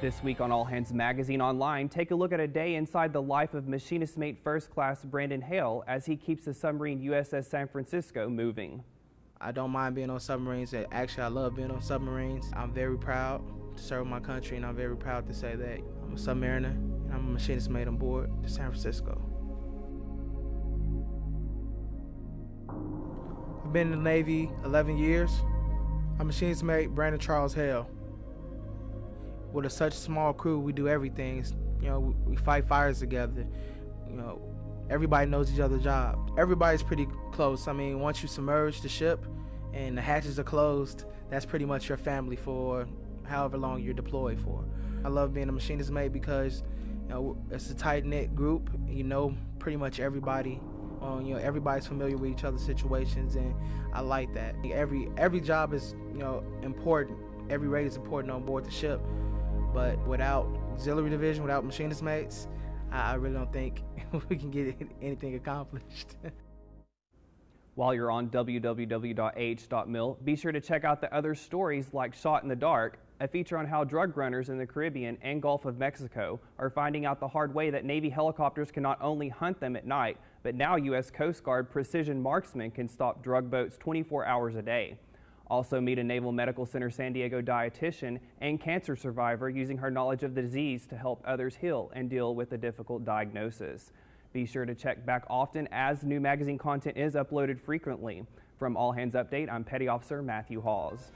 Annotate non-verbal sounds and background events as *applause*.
This week on All Hands Magazine Online, take a look at a day inside the life of machinist mate first class Brandon Hale as he keeps the submarine USS San Francisco moving. I don't mind being on submarines. Actually, I love being on submarines. I'm very proud to serve my country, and I'm very proud to say that I'm a submariner and I'm a machinist mate on board the San Francisco. I've been in the Navy 11 years. I'm machinist mate Brandon Charles Hale with a such small crew, we do everything. You know, we fight fires together. You know, everybody knows each other's job. Everybody's pretty close. I mean, once you submerge the ship and the hatches are closed, that's pretty much your family for however long you're deployed for. I love being a machinist mate because you know it's a tight knit group. You know pretty much everybody. Um, you know everybody's familiar with each other's situations, and I like that. Every every job is you know important. Every rate is important on board the ship. But without auxiliary division, without machinist mates, I, I really don't think *laughs* we can get anything accomplished. *laughs* While you're on www.ah.mil, be sure to check out the other stories like Shot in the Dark, a feature on how drug runners in the Caribbean and Gulf of Mexico are finding out the hard way that Navy helicopters can not only hunt them at night, but now U.S. Coast Guard precision marksmen can stop drug boats 24 hours a day. Also meet a Naval Medical Center San Diego dietitian and cancer survivor using her knowledge of the disease to help others heal and deal with a difficult diagnosis. Be sure to check back often as new magazine content is uploaded frequently. From All Hands Update, I'm Petty Officer Matthew Hawes.